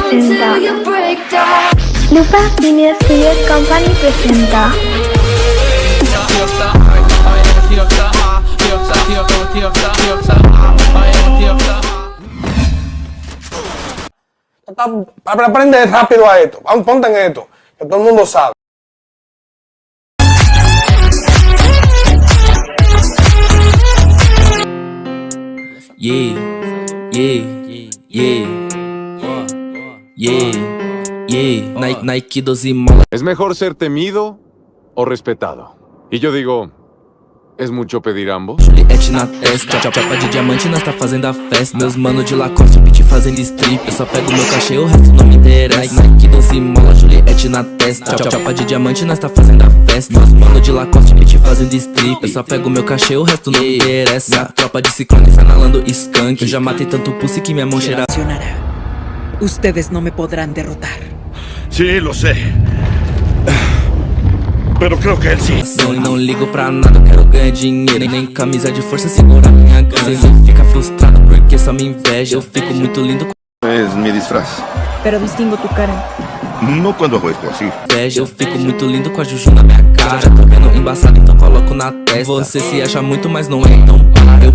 presenta Lupa Business Studios Company presenta Aprende rápido a esto. Pon- Ponte en esto, que todo el mundo sabe. Yeah, yeah, yeah, yeah, yeah. Nike, Nike 12 mola. ¿Es mejor ser temido o respetado? Y yo digo, ¿es mucho pedir ambos? Juliette na testa, chapa de diamante, nós tá fazendo a festa. Meus mano de Lacoste, beat fazendo strip. Eu só pego meu cachê, o resto não me interessa. Nike 12 mola, Juliette na testa. Chapa de diamante, nós tá fazendo a festa. Meus mano de Lacoste, beat fazendo strip. Eu só pego meu cachê, o resto não me interessa. Minha tropa de ciclone, finalando skunk. Eu já matei tanto pussy que minha mão cheira. Ustedes no me podrán derrotar. Sí, lo sé. Pero creo que él sí. Não, não ligo pra nada, eu quero ganhar dinheiro Nem camisa de força segura minha gana Vocês não fica frustrado porque só me inveja Eu fico muito lindo com Es mi disfraz. Pero distingo tu cara. No cuando hago esto así. inveja Eu fico muito lindo com a juju na minha cara Já tô vendo embaçado, então coloco na testa Você se acha muito, mas não é, então para Eu